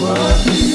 what